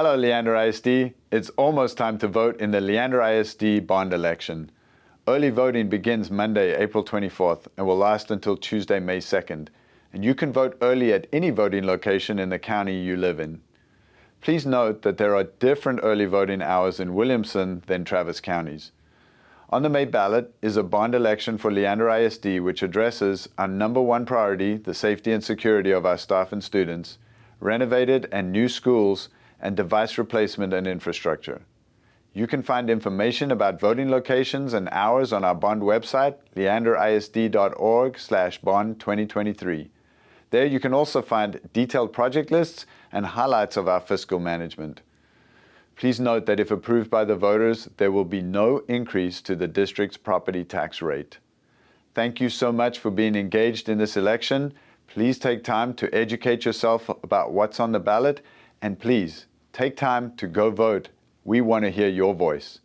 Hello, Leander ISD. It's almost time to vote in the Leander ISD bond election. Early voting begins Monday, April 24th, and will last until Tuesday, May 2nd. And you can vote early at any voting location in the county you live in. Please note that there are different early voting hours in Williamson than Travis counties. On the May ballot is a bond election for Leander ISD which addresses our number one priority, the safety and security of our staff and students, renovated and new schools, and device replacement and infrastructure. You can find information about voting locations and hours on our bond website, leanderisd.org slash bond 2023. There you can also find detailed project lists and highlights of our fiscal management. Please note that if approved by the voters, there will be no increase to the district's property tax rate. Thank you so much for being engaged in this election. Please take time to educate yourself about what's on the ballot and please take time to go vote. We want to hear your voice.